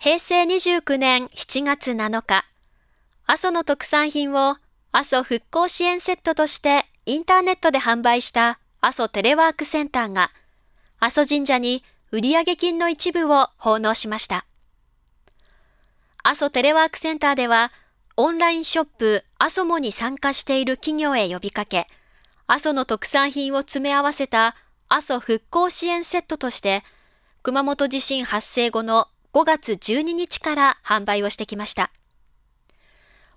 平成29年7月7日、阿蘇の特産品を阿蘇復興支援セットとしてインターネットで販売した阿蘇テレワークセンターが、阿蘇神社に売上金の一部を奉納しました。阿蘇テレワークセンターでは、オンラインショップ阿蘇モに参加している企業へ呼びかけ、阿蘇の特産品を詰め合わせた阿蘇復興支援セットとして、熊本地震発生後の5月12日から販売をしてきました。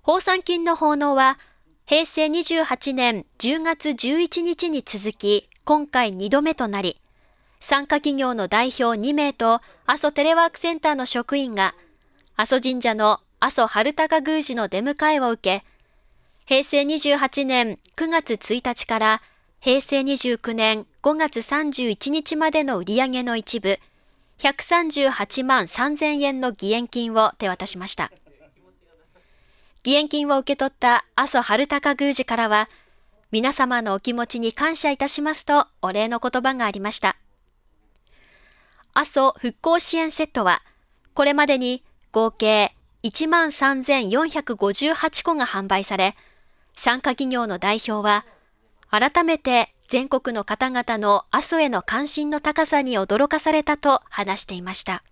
放産金の奉納は、平成28年10月11日に続き、今回2度目となり、参加企業の代表2名と阿蘇テレワークセンターの職員が、阿蘇神社の阿蘇春高宮司の出迎えを受け、平成28年9月1日から平成29年5月31日までの売り上げの一部、138万3000円の義援金を手渡しました。義援金を受け取った阿蘇春高宮司からは、皆様のお気持ちに感謝いたしますとお礼の言葉がありました。阿蘇復興支援セットは、これまでに合計13,458個が販売され、参加企業の代表は、改めて全国の方々の阿蘇への関心の高さに驚かされたと話していました。